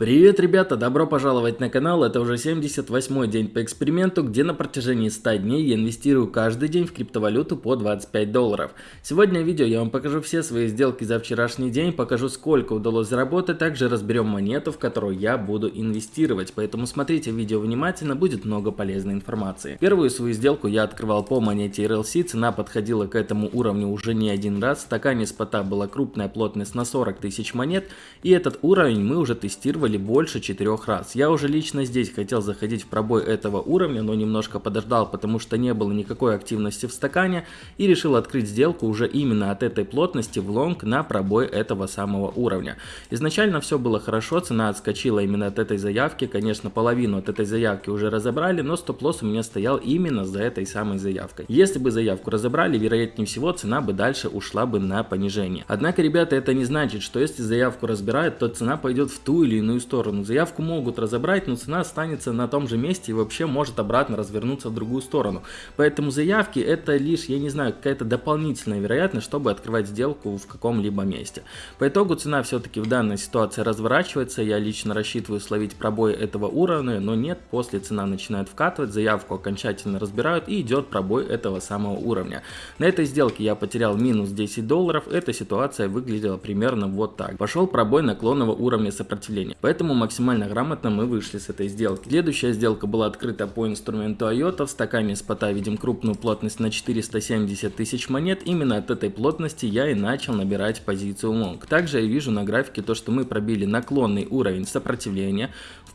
Привет, ребята! Добро пожаловать на канал. Это уже 78 день по эксперименту, где на протяжении 100 дней я инвестирую каждый день в криптовалюту по 25 долларов. Сегодня в видео я вам покажу все свои сделки за вчерашний день, покажу сколько удалось заработать, также разберем монету, в которую я буду инвестировать. Поэтому смотрите видео внимательно, будет много полезной информации. Первую свою сделку я открывал по монете RLC, цена подходила к этому уровню уже не один раз. В стакане спота была крупная плотность на 40 тысяч монет, и этот уровень мы уже тестировали сделали больше четырех раз. Я уже лично здесь хотел заходить в пробой этого уровня, но немножко подождал, потому что не было никакой активности в стакане и решил открыть сделку уже именно от этой плотности в лонг на пробой этого самого уровня. Изначально все было хорошо, цена отскочила именно от этой заявки, конечно половину от этой заявки уже разобрали, но стоп-лосс у меня стоял именно за этой самой заявкой. Если бы заявку разобрали, вероятнее всего цена бы дальше ушла бы на понижение. Однако, ребята, это не значит, что если заявку разбирают, то цена пойдет в ту или иную сторону. Заявку могут разобрать, но цена останется на том же месте и вообще может обратно развернуться в другую сторону. Поэтому заявки это лишь, я не знаю, какая-то дополнительная вероятность, чтобы открывать сделку в каком-либо месте. По итогу цена все-таки в данной ситуации разворачивается. Я лично рассчитываю словить пробой этого уровня, но нет, после цена начинает вкатывать, заявку окончательно разбирают и идет пробой этого самого уровня. На этой сделке я потерял минус 10 долларов. Эта ситуация выглядела примерно вот так. Пошел пробой наклонного уровня сопротивления. Поэтому максимально грамотно мы вышли с этой сделки. Следующая сделка была открыта по инструменту IOTA. В стакане спота видим крупную плотность на 470 тысяч монет. Именно от этой плотности я и начал набирать позицию лонг. Также я вижу на графике то, что мы пробили наклонный уровень сопротивления.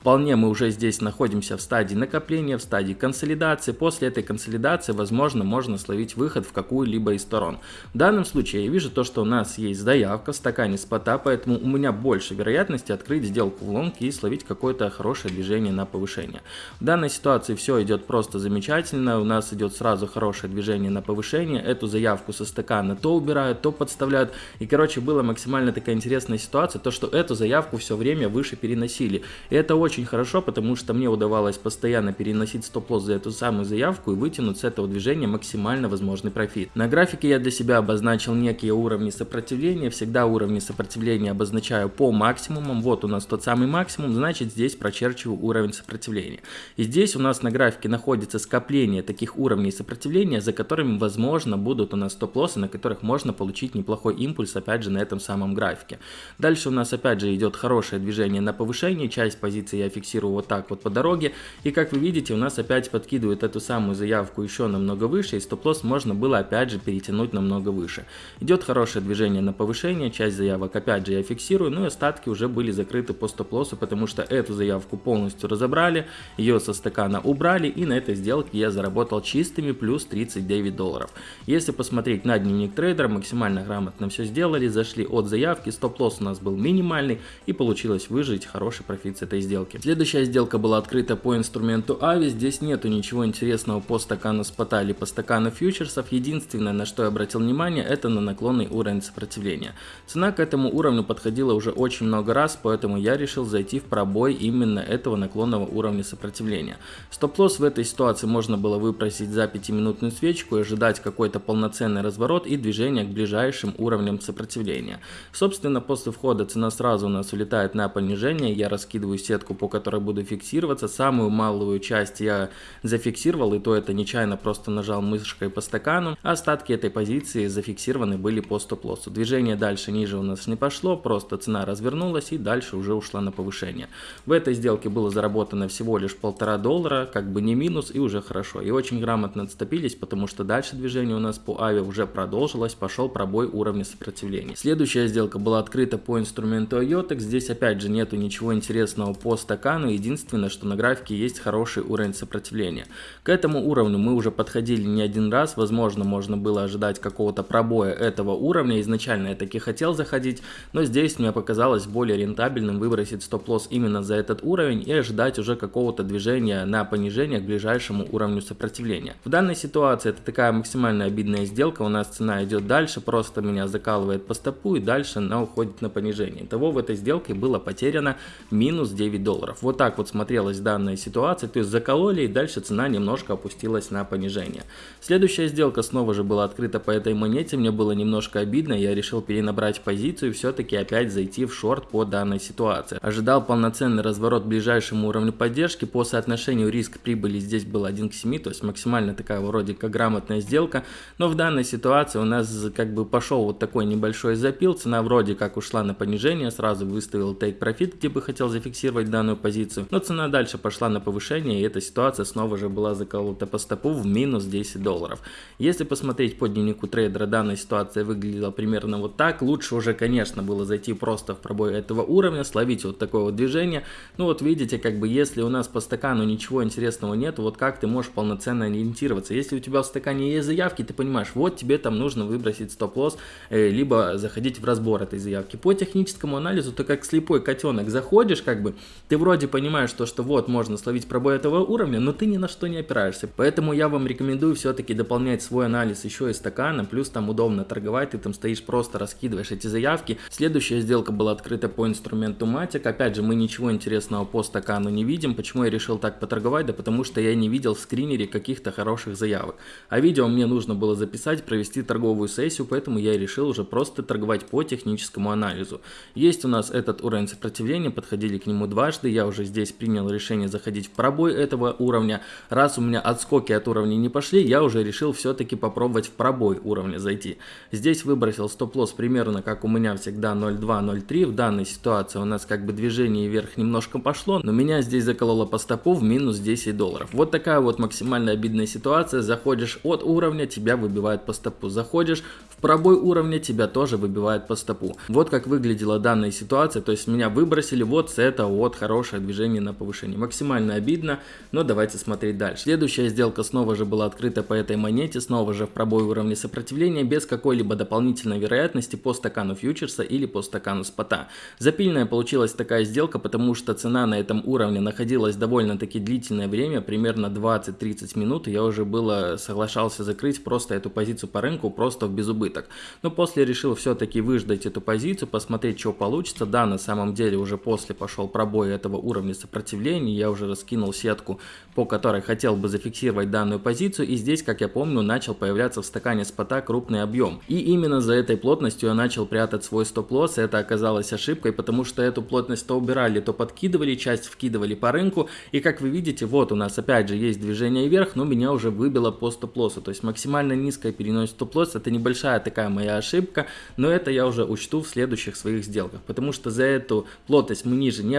Вполне мы уже здесь находимся в стадии накопления, в стадии консолидации. После этой консолидации, возможно, можно словить выход в какую-либо из сторон. В данном случае я вижу то, что у нас есть заявка в стакане спота, поэтому у меня больше вероятности открыть сделку в лонг и словить какое-то хорошее движение на повышение. В данной ситуации все идет просто замечательно, у нас идет сразу хорошее движение на повышение, эту заявку со стакана то убирают, то подставляют, и короче была максимально такая интересная ситуация, то что эту заявку все время выше переносили, и это очень хорошо, потому что мне удавалось постоянно переносить стоп-лосс за эту самую заявку и вытянуть с этого движения максимально возможный профит. На графике я для себя обозначил некие уровни сопротивления, всегда уровни сопротивления обозначаю по максимумам, вот у нас тот самый максимум, значит здесь прочерчиваю уровень сопротивления. И здесь у нас на графике находится скопление таких уровней сопротивления, за которыми возможно будут у нас стоп-лоссы, на которых можно получить неплохой импульс опять же на этом самом графике. Дальше у нас опять же идет хорошее движение на повышение, часть позиции я фиксирую вот так вот по дороге. И как вы видите у нас опять подкидывает эту самую заявку еще намного выше и стоп-лосс можно было опять же перетянуть намного выше. Идет хорошее движение на повышение, часть заявок опять же я фиксирую, ну и остатки уже были закрыты по стоп стоп-лосса, потому что эту заявку полностью разобрали, ее со стакана убрали и на этой сделке я заработал чистыми плюс 39 долларов. Если посмотреть на дневник трейдера, максимально грамотно все сделали, зашли от заявки, стоп-лосс у нас был минимальный и получилось выжить хороший профит с этой сделки. Следующая сделка была открыта по инструменту AVI, здесь нету ничего интересного по стакану спота или по стакану фьючерсов, единственное на что я обратил внимание это на наклонный уровень сопротивления. Цена к этому уровню подходила уже очень много раз, поэтому я решил зайти в пробой именно этого наклонного уровня сопротивления. Стоп-лосс в этой ситуации можно было выпросить за 5-минутную свечку и ожидать какой-то полноценный разворот и движение к ближайшим уровням сопротивления. Собственно, после входа цена сразу у нас улетает на понижение, я раскидываю сетку, по которой буду фиксироваться. Самую малую часть я зафиксировал, и то это нечаянно просто нажал мышкой по стакану. Остатки этой позиции зафиксированы были по стоп-лоссу. Движение дальше ниже у нас не пошло, просто цена развернулась и дальше уже ушла на повышение. В этой сделке было заработано всего лишь полтора доллара, как бы не минус и уже хорошо. И очень грамотно отступились, потому что дальше движение у нас по авиа уже продолжилось, пошел пробой уровня сопротивления. Следующая сделка была открыта по инструменту IOTEX. Здесь опять же нету ничего интересного по стакану. Единственное, что на графике есть хороший уровень сопротивления. К этому уровню мы уже подходили не один раз. Возможно, можно было ожидать какого-то пробоя этого уровня. Изначально я таки хотел заходить, но здесь мне показалось более рентабельным выбросить стоп-лосс именно за этот уровень и ожидать уже какого-то движения на понижение к ближайшему уровню сопротивления. В данной ситуации это такая максимально обидная сделка, у нас цена идет дальше, просто меня закалывает по стопу и дальше она уходит на понижение. Того в этой сделке было потеряно минус 9 долларов. Вот так вот смотрелась данная ситуация, то есть закололи и дальше цена немножко опустилась на понижение. Следующая сделка снова же была открыта по этой монете, мне было немножко обидно, я решил перенабрать позицию и все-таки опять зайти в шорт по данной ситуации. Ожидал полноценный разворот к ближайшему уровню поддержки, по соотношению риск-прибыли здесь был 1 к 7, то есть максимально такая вроде как грамотная сделка, но в данной ситуации у нас как бы пошел вот такой небольшой запил, цена вроде как ушла на понижение, сразу выставил take profit, где бы хотел зафиксировать данную позицию, но цена дальше пошла на повышение, и эта ситуация снова же была заколота по стопу в минус 10 долларов. Если посмотреть по дневнику трейдера, данная ситуация выглядела примерно вот так, лучше уже, конечно, было зайти просто в пробой этого уровня, словить вот такое вот движение, ну вот видите, как бы если у нас по стакану ничего интересного нет, вот как ты можешь полноценно ориентироваться, если у тебя в стакане есть заявки, ты понимаешь, вот тебе там нужно выбросить стоп-лосс, э, либо заходить в разбор этой заявки. По техническому анализу, ты как слепой котенок заходишь, как бы, ты вроде понимаешь то, что вот можно словить пробой этого уровня, но ты ни на что не опираешься. Поэтому я вам рекомендую все-таки дополнять свой анализ еще и стакана, плюс там удобно торговать, ты там стоишь просто раскидываешь эти заявки. Следующая сделка была открыта по инструменту Matic. Опять же, мы ничего интересного по стакану не видим. Почему я решил так поторговать? Да потому что я не видел в скринере каких-то хороших заявок. А видео мне нужно было записать, провести торговую сессию, поэтому я решил уже просто торговать по техническому анализу. Есть у нас этот уровень сопротивления, подходили к нему дважды. Я уже здесь принял решение заходить в пробой этого уровня. Раз у меня отскоки от уровня не пошли, я уже решил все-таки попробовать в пробой уровня зайти. Здесь выбросил стоп-лосс примерно как у меня всегда 0.2-0.3. В данной ситуации у нас как бы движение вверх немножко пошло, но меня здесь закололо по стопу в минус 10 долларов. Вот такая вот максимально обидная ситуация. Заходишь от уровня, тебя выбивает по стопу. Заходишь в пробой уровня, тебя тоже выбивает по стопу. Вот как выглядела данная ситуация. То есть меня выбросили вот с этого вот хорошее движение на повышение. Максимально обидно, но давайте смотреть дальше. Следующая сделка снова же была открыта по этой монете, снова же в пробой уровня сопротивления, без какой-либо дополнительной вероятности по стакану фьючерса или по стакану спота. Запильная получилась такая сделка, потому что цена на этом уровне находилась довольно-таки длительное время, примерно 20-30 минут, и я уже было соглашался закрыть просто эту позицию по рынку, просто в безубыток. Но после решил все-таки выждать эту позицию, посмотреть, что получится. Да, на самом деле уже после пошел пробой этого уровня сопротивления, я уже раскинул сетку, по которой хотел бы зафиксировать данную позицию, и здесь, как я помню, начал появляться в стакане спота крупный объем. И именно за этой плотностью я начал прятать свой стоп-лосс, это оказалось ошибкой, потому что эту плотность то убирали, то подкидывали, часть вкидывали по рынку, и как вы видите, вот у нас опять же есть движение вверх, но меня уже выбило по стоп-лоссу, то есть максимально низкое перенос стоп-лосс, это небольшая такая моя ошибка, но это я уже учту в следующих своих сделках, потому что за эту плотность мы ниже не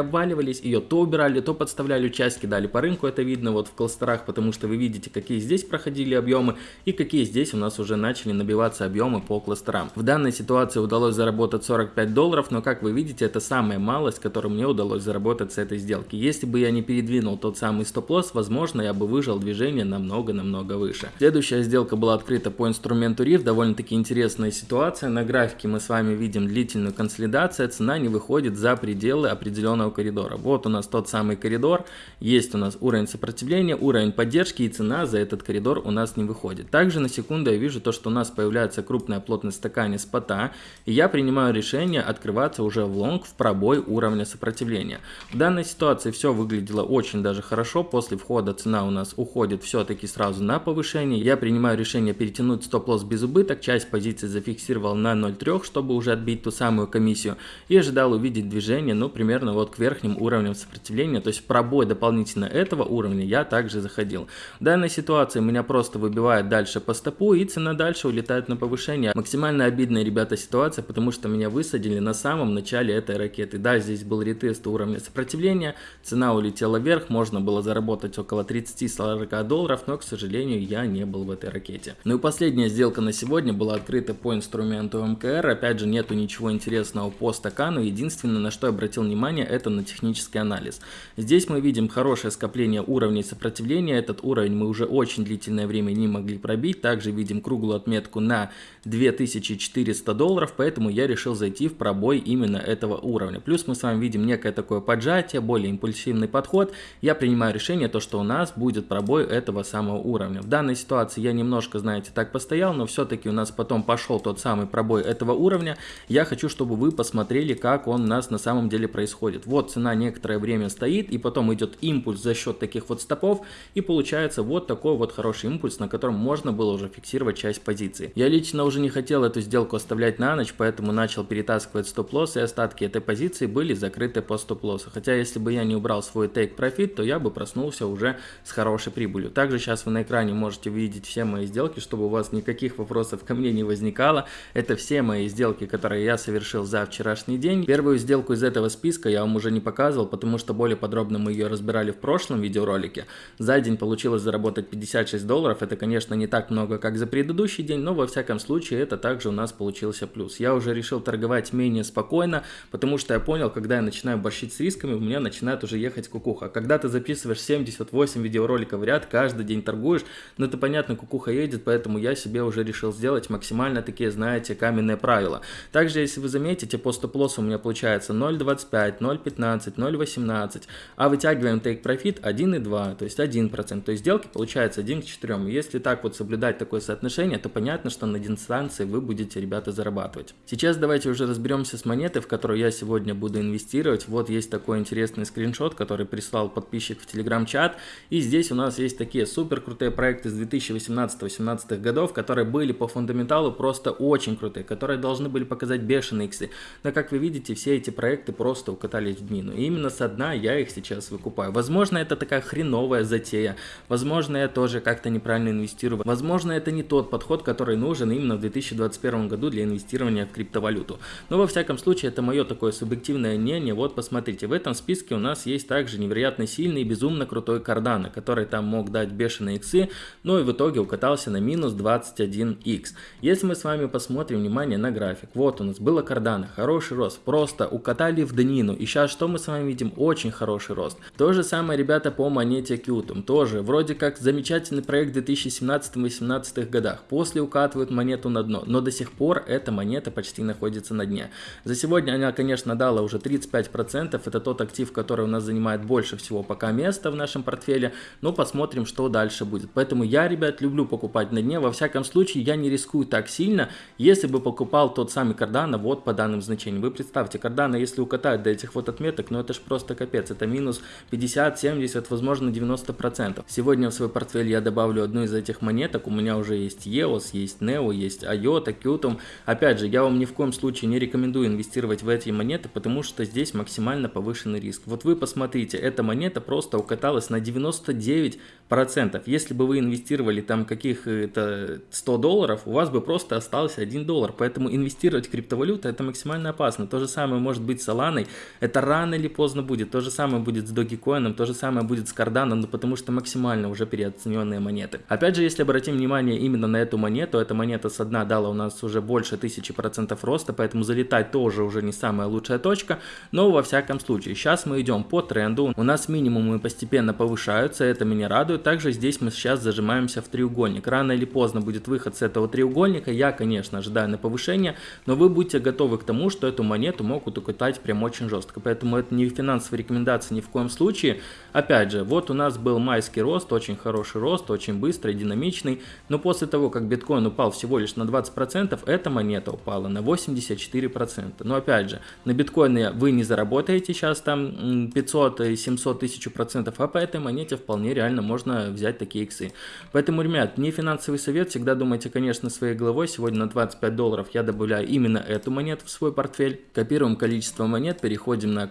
обваливались, ее то убирали, то подставляли, часть кидали по рынку, это видно вот в кластерах, потому что вы видите, какие здесь проходили объемы и какие здесь у нас уже начали набиваться объемы по кластерам. В данной ситуации удалось заработать 45 долларов, но как вы видите, это самая малость, которую мне удалось заработать с этой сделки. Если бы я не передвинул тот самый стоп-лосс, возможно, я бы выжил движение намного-намного выше. Следующая сделка была открыта по инструменту RIF, довольно-таки интересная ситуация. На графике мы с вами видим длительную консолидацию, цена не выходит за пределы определенного коридора. Вот у нас тот самый коридор, есть у нас уровень сопротивления, уровень поддержки и цена за этот коридор у нас не выходит. Также на секунду я вижу то, что у нас появляется крупная плотность стакане спота, и я принимаю решение открываться уже в лонг в пробой уровня сопротивления. В данной ситуации все выглядело очень даже хорошо, после входа цена у нас уходит все-таки сразу на повышение, я принимаю решение перетянуть стоп-лосс без убыток, часть позиции зафиксировал на 0.3, чтобы уже отбить ту самую комиссию, и ожидал увидеть движение, ну, примерно вот к верхним уровням сопротивления, то есть пробой дополнительно этого уровня я также заходил. В данной ситуации меня просто выбивает дальше по стопу, и цена дальше улетает на повышение. Максимально обидная, ребята, ситуация, потому что меня высадили на самом начале этой ракеты. Да, здесь был ретест уровня сопротивления, цена улетела вверх, можно было заработать около 30-40 долларов, но, к сожалению, я не был в этой ракете. Ну и последняя сделка на сегодня была открыта по инструменту МКР. Опять же, нету ничего интересного по стакану. Единственное, на что я обратил внимание, это на технический анализ. Здесь мы видим хорошее скопление уровней сопротивления. Этот уровень мы уже очень длительное время не могли пробить. Также видим круглую отметку на 2400 долларов, поэтому я решил зайти в пробой именно этого уровня. Плюс мы с вами видим некое такое поджатие, более импульсивный подход. Я принимаю решение, то, что у нас будет пробой этого самого уровня. В данной ситуации я немножко, знаете, так постоял, но все-таки у нас потом пошел тот самый пробой этого уровня. Я хочу, чтобы вы посмотрели, как он у нас на самом деле происходит. Вот цена некоторое время стоит, и потом идет импульс за счет таких вот стопов, и получается вот такой вот хороший импульс, на котором можно было уже фиксировать часть позиции. Я лично уже не хотел эту сделку оставлять на ночь, поэтому начал перетаскивать стоп-лосс и остатки этой позиции были закрыты по стоп-лоссу. Хотя если бы я не убрал свой profit, то я бы проснулся уже с хорошей прибылью. Также сейчас вы на экране можете видеть все мои сделки, чтобы у вас никаких вопросов ко мне не возникало. Это все мои сделки, которые я совершил за вчерашний день. Первую сделку из этого списка я вам уже не показывал, потому что более подробно мы ее разбирали в прошлом видеоролике. За день получилось заработать 56 долларов. Это, конечно, не так много, как за предыдущий день, но во всяком случае это также у нас получился плюс. Я уже решил торговать менее спокойно, потому что я понял, когда я начинаю борщить с рисками, у меня начинает уже ехать кукуха. Когда ты записываешь 78 видеороликов в ряд, каждый день торгуешь, ну это понятно, кукуха едет, поэтому я себе уже решил сделать максимально такие, знаете, каменные правила. Также, если вы заметите, по стоп-лоссу у меня получается 0.25, 0.15, 0.18, а вытягиваем take profit 1.2, то есть 1%, то есть сделки получается 1 к 4. Если так вот соблюдать такое соотношение, то понятно, что на дистанции вы будете, ребята, зарабатывать. Сейчас давайте уже разберемся с монетой, в которую я сегодня буду инвестировать. Вот есть такой интересный скриншот, который прислал подписчик в телеграм-чат. И здесь у нас есть такие супер крутые проекты с 2018-2018 годов, которые были по фундаменталу просто очень крутые, которые должны были показать бешеные иксы. Но как вы видите, все эти проекты просто укатались в мину. И именно со дна я их сейчас выкупаю. Возможно, это такая хреновая затея. Возможно, я тоже как-то неправильно инвестирую. Возможно, это не тот подход, который нужен именно в 2021 году для инвестирования в криптовалюту. Но во всяком случае, это мое такое субъективное мнение. Вот посмотрите, в этом списке у нас есть также невероятно сильный и безумно крутой Cardano, который там мог дать бешеные иксы, но и в итоге укатался на минус 21x. Если мы с вами посмотрим внимание на график, вот у нас было Cardano, хороший рост, просто укатали в днину, и сейчас что мы с вами видим? Очень хороший рост. То же самое, ребята, по монете Qtum, тоже вроде как замечательный проект в 2017-2018 годах, после укатывают монету на дно, но до сих пор эта монета почти находится на дне. За сегодня она, конечно, дала уже 35%, это тот актив, который у нас занимает больше всего пока места в нашем портфеле, но посмотрим, что дальше будет. Поэтому я, ребят, люблю покупать на дне, во всяком случае я не рискую так сильно, если бы покупал тот самый Cardano вот по данным значениям. Вы представьте, Cardano, если укатать до этих вот отметок, ну это ж просто капец, это минус 50, 70, возможно 90%. Сегодня в свой портфель я добавлю одну из этих монеток, у меня уже есть EOS, есть NEO, есть IOTA, Qtum. Опять же, я вам ни в коем случае не рекомендую инвестировать в эти монеты, потому что здесь максимально повышенный риск. Вот вы посмотрите, эта монета просто укаталась на 99%. Если бы вы инвестировали там каких-то 100 долларов, у вас бы просто остался 1 доллар. Поэтому инвестировать в криптовалюту это максимально опасно. То же самое может быть с Solana, это рано или поздно будет. То же самое будет с Dogecoin, то же самое будет с Cardano, но потому что максимально уже переоцененные монеты. Опять же, если обратим внимание именно на эту монету, эта монета со дна дала у нас уже больше 1000% роста, поэтому залетать тоже уже не самая лучшая точка, но во всяком случае, сейчас мы идем по тренду, у нас минимумы постепенно повышаются, это меня радует, также здесь мы сейчас зажимаемся в треугольник, рано или поздно будет выход с этого треугольника, я, конечно, ожидаю на повышение, но вы будьте готовы к тому, что эту монету могут укатать прям очень жестко, поэтому это не финансовая рекомендация ни в коем случае, опять же, вот у нас был майский рост, очень хороший рост, очень быстрый, динамичный, но после того, как биткоин упал всего лишь на 20%, эта монета упала на 84%, но опять же, на биткоине вы не заработаете сейчас там 500, 700 тысяч процентов, а по этой монете вполне реально можно взять такие иксы. Поэтому, ребят, не финансовый совет, всегда думайте, конечно, своей головой. Сегодня на 25 долларов я добавляю именно эту монету в свой портфель. Копируем количество монет, переходим на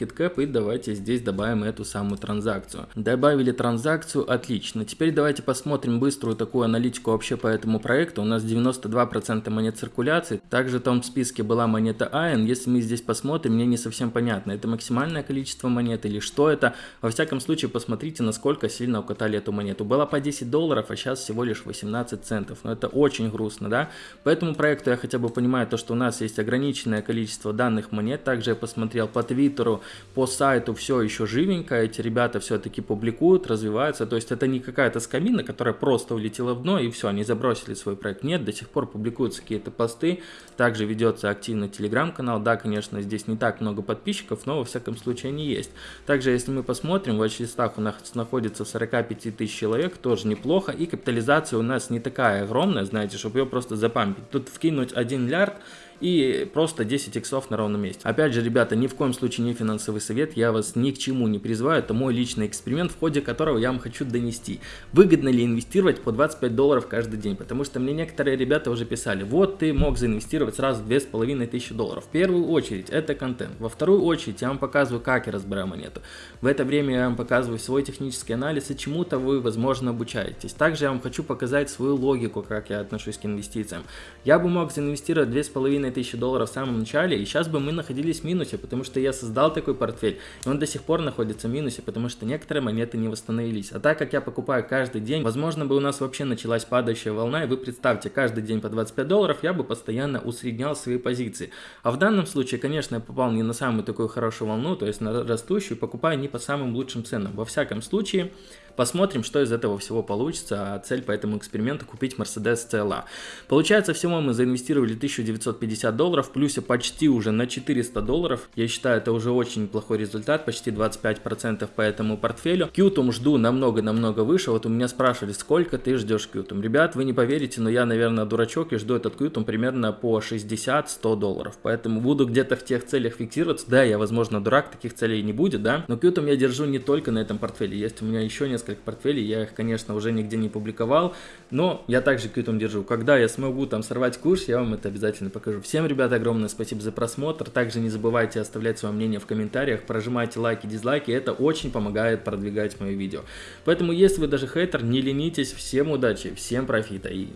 CoinMarketCap и давайте здесь добавим эту самую транзакцию. Добавили транзакцию, отлично. Теперь давайте посмотрим быструю такую аналитику вообще по этому проекту. У нас 92% монет циркуляции. Также в том списке была монета AN. Если мы здесь посмотрим, мне не совсем понятно, это максимальное количество монет или что это. Во всяком случае, посмотрите, насколько сильно укатали эту монету. Была по 10 долларов, а сейчас всего лишь 18 центов. Но это очень грустно, да? По этому проекту я хотя бы понимаю то, что у нас есть ограниченное количество данных монет. Также я посмотрел по твиттеру, по сайту все еще живенько. Эти ребята все-таки публикуют, развиваются. То есть это не какая-то скамина, которая просто улетела в дно и все, они забросили свой проект. Нет, до сих пор публикуются какие-то посты. Также ведется активно телеграм-канал. Да, конечно, здесь не так много подписчиков, но во всяком случае они есть. Также, если мы посмотрим, в watch у нас находится 45 тысяч человек, тоже неплохо. И капитализация у нас не такая огромная, знаете, чтобы ее просто запампить. Тут вкинуть 1 миллиард и просто 10 иксов на ровном месте. Опять же, ребята, ни в коем случае не финансовый совет, я вас ни к чему не призываю, это мой личный эксперимент, в ходе которого я вам хочу донести, выгодно ли инвестировать по 25 долларов каждый день, потому что мне некоторые ребята уже писали, вот ты мог заинвестировать сразу 2500 долларов. В первую очередь это контент, во вторую очередь я вам показываю, как я разбираю монету. В это время я вам показываю свой технический анализ и чему-то вы, возможно, обучаетесь. Также я вам хочу показать свою логику, как я отношусь к инвестициям. Я бы мог заинвестировать 2500 долларов в самом начале, и сейчас бы мы находились в минусе, потому что я создал такой портфель, и он до сих пор находится в минусе, потому что некоторые монеты не восстановились. А так как я покупаю каждый день, возможно бы у нас вообще началась падающая волна, и вы представьте, каждый день по 25 долларов я бы постоянно усреднял свои позиции. А в данном случае, конечно, я попал не на самую такую хорошую волну, то есть на растущую, покупаю не по самым лучшим ценам. Во всяком случае, Посмотрим, что из этого всего получится, а цель по этому эксперименту купить Mercedes CLA. Получается, всего мы заинвестировали 1950 долларов, в плюсе почти уже на 400 долларов. Я считаю, это уже очень неплохой результат, почти 25% по этому портфелю. Qtum жду намного-намного выше, вот у меня спрашивали, сколько ты ждешь Qtum. Ребят, вы не поверите, но я, наверное, дурачок и жду этот Qtum примерно по 60-100 долларов, поэтому буду где-то в тех целях фиксироваться. Да, я, возможно, дурак, таких целей не будет, да, но Qtum я держу не только на этом портфеле, есть у меня еще несколько несколько портфелей, я их, конечно, уже нигде не публиковал, но я также кьютом держу. Когда я смогу там сорвать курс, я вам это обязательно покажу. Всем, ребята, огромное спасибо за просмотр, также не забывайте оставлять свое мнение в комментариях, прожимайте лайки, дизлайки, это очень помогает продвигать мои видео. Поэтому, если вы даже хейтер, не ленитесь, всем удачи, всем профита и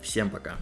всем пока.